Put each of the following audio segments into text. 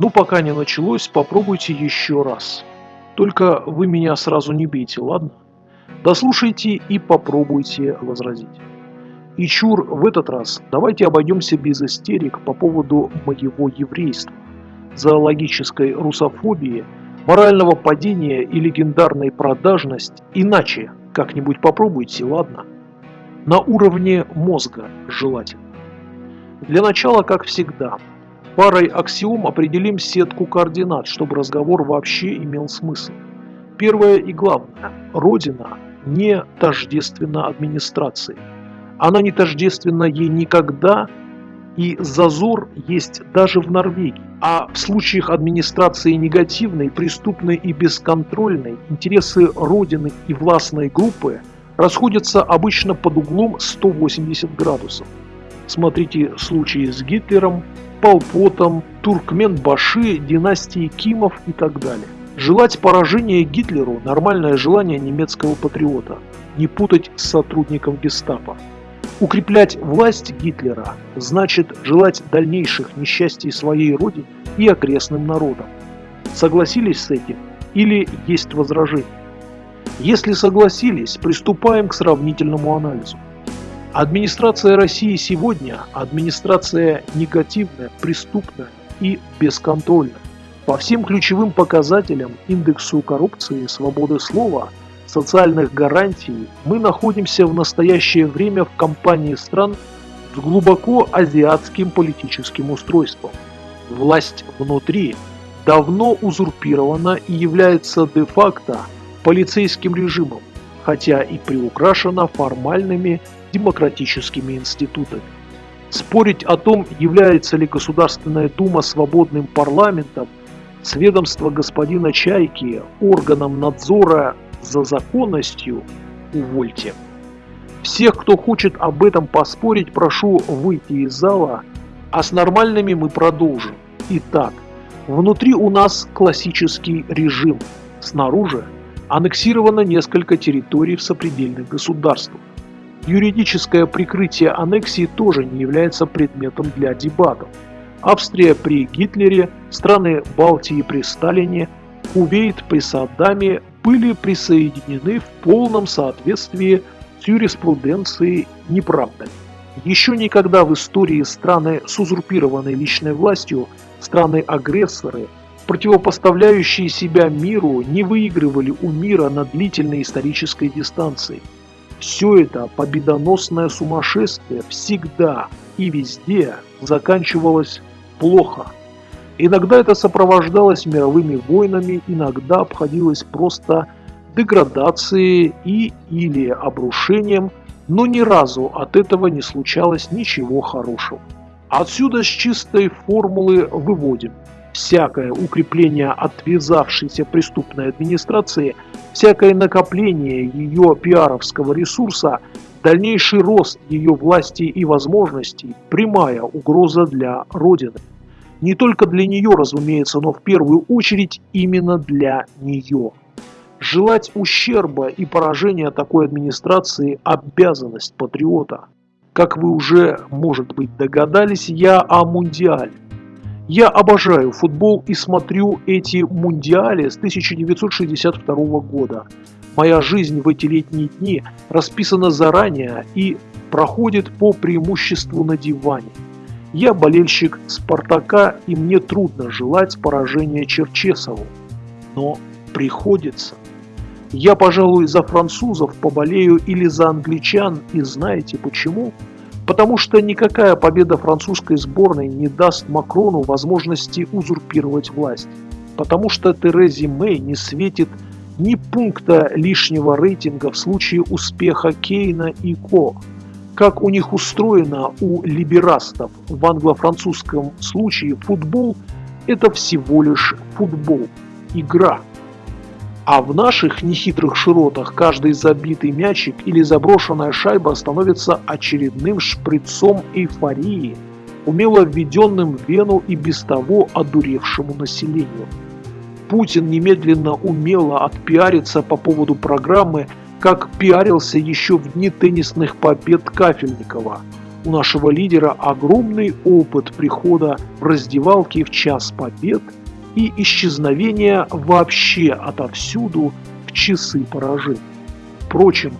Ну, пока не началось, попробуйте еще раз. Только вы меня сразу не бейте, ладно? Дослушайте и попробуйте возразить. И чур, в этот раз давайте обойдемся без истерик по поводу моего еврейства, зоологической русофобии, морального падения и легендарной продажность. Иначе как-нибудь попробуйте, ладно? На уровне мозга желательно. Для начала, как всегда, парой аксиом определим сетку координат, чтобы разговор вообще имел смысл. Первое и главное. Родина не тождественна администрации. Она не тождественна ей никогда, и зазор есть даже в Норвегии. А в случаях администрации негативной, преступной и бесконтрольной, интересы Родины и властной группы расходятся обычно под углом 180 градусов. Смотрите случаи с Гитлером, Полпотом, Туркменбаши, династии Кимов и так далее. Желать поражения Гитлеру – нормальное желание немецкого патриота, не путать с сотрудником гестапо. Укреплять власть Гитлера значит желать дальнейших несчастий своей родине и окрестным народам. Согласились с этим или есть возражения? Если согласились, приступаем к сравнительному анализу. Администрация России сегодня – администрация негативная, преступная и бесконтрольная. По всем ключевым показателям индексу коррупции, свободы слова, социальных гарантий мы находимся в настоящее время в компании стран с глубоко азиатским политическим устройством. Власть внутри давно узурпирована и является де-факто полицейским режимом, хотя и приукрашена формальными демократическими институтами. Спорить о том, является ли Государственная Дума свободным парламентом, с ведомства господина Чайки органом надзора за законностью, увольте. Всех, кто хочет об этом поспорить, прошу выйти из зала, а с нормальными мы продолжим. Итак, внутри у нас классический режим, снаружи аннексировано несколько территорий в сопредельных государствах. Юридическое прикрытие аннексии тоже не является предметом для дебатов. Австрия при Гитлере, страны Балтии при Сталине, Кувейт при Саддаме были присоединены в полном соответствии с юриспруденцией неправдами. Еще никогда в истории страны с узурпированной личной властью, страны-агрессоры, противопоставляющие себя миру, не выигрывали у мира на длительной исторической дистанции – все это победоносное сумасшествие всегда и везде заканчивалось плохо. Иногда это сопровождалось мировыми войнами, иногда обходилось просто деградацией и или обрушением, но ни разу от этого не случалось ничего хорошего. Отсюда с чистой формулы выводим – всякое укрепление отвязавшейся преступной администрации, всякое накопление ее пиаровского ресурса, дальнейший рост ее власти и возможностей – прямая угроза для Родины. Не только для нее, разумеется, но в первую очередь именно для нее. Желать ущерба и поражения такой администрации – обязанность патриота. Как вы уже, может быть, догадались, я о Мундиале. Я обожаю футбол и смотрю эти мундиали с 1962 года. Моя жизнь в эти летние дни расписана заранее и проходит по преимуществу на диване. Я болельщик «Спартака» и мне трудно желать поражения Черчесову. Но приходится. Я, пожалуй, за французов поболею или за англичан, и знаете почему? Потому что никакая победа французской сборной не даст Макрону возможности узурпировать власть. Потому что Терезе Мэй не светит ни пункта лишнего рейтинга в случае успеха Кейна и Ко. Как у них устроено у либерастов в англо-французском случае футбол – это всего лишь футбол, игра – а в наших нехитрых широтах каждый забитый мячик или заброшенная шайба становится очередным шприцом эйфории, умело введенным в вену и без того одуревшему населению. Путин немедленно умело отпиарится по поводу программы, как пиарился еще в дни теннисных побед Кафельникова. у нашего лидера огромный опыт прихода в раздевалки в час побед и исчезновения вообще отовсюду в часы поражений. Впрочем,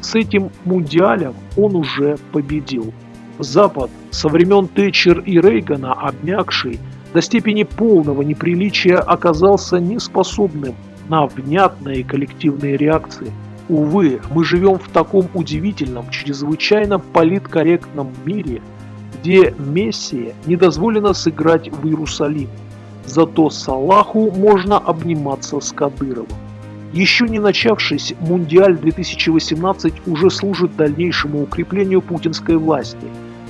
с этим мундиалем он уже победил. Запад со времен Тэтчер и Рейгана, обмякший до степени полного неприличия, оказался неспособным на внятные коллективные реакции. Увы, мы живем в таком удивительном, чрезвычайно политкорректном мире, где Мессии не дозволено сыграть в Иерусалим. Зато Салаху можно обниматься с Кадыровым. Еще не начавшись, Мундиаль 2018 уже служит дальнейшему укреплению путинской власти.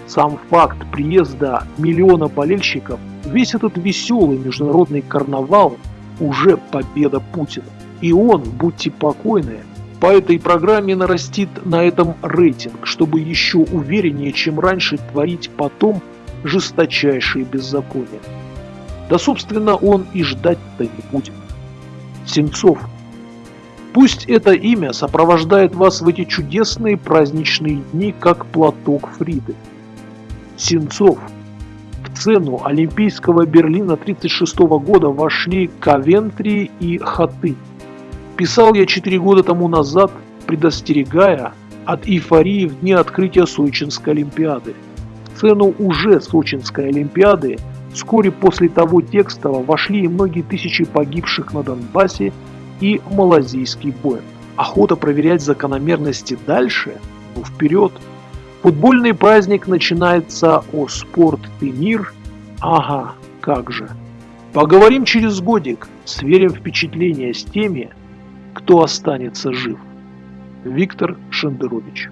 Сам факт приезда миллиона болельщиков, весь этот веселый международный карнавал уже победа Путина. И он, будьте покойны, по этой программе нарастит на этом рейтинг, чтобы еще увереннее, чем раньше, творить потом жесточайшие беззакония. Да, собственно, он и ждать-то не будет. Сенцов. Пусть это имя сопровождает вас в эти чудесные праздничные дни, как платок Фриды. Сенцов. В цену Олимпийского Берлина 1936 года вошли Кавентри и Хаты. Писал я 4 года тому назад, предостерегая от эйфории в дни открытия Сочинской Олимпиады. В цену уже Сочинской Олимпиады вскоре после того текста вошли и многие тысячи погибших на Донбассе и малазийский бой. Охота проверять закономерности дальше? Ну вперед! Футбольный праздник начинается о спорт и мир. Ага, как же. Поговорим через годик, сверим впечатления с теми, кто останется жив. Виктор Шендерович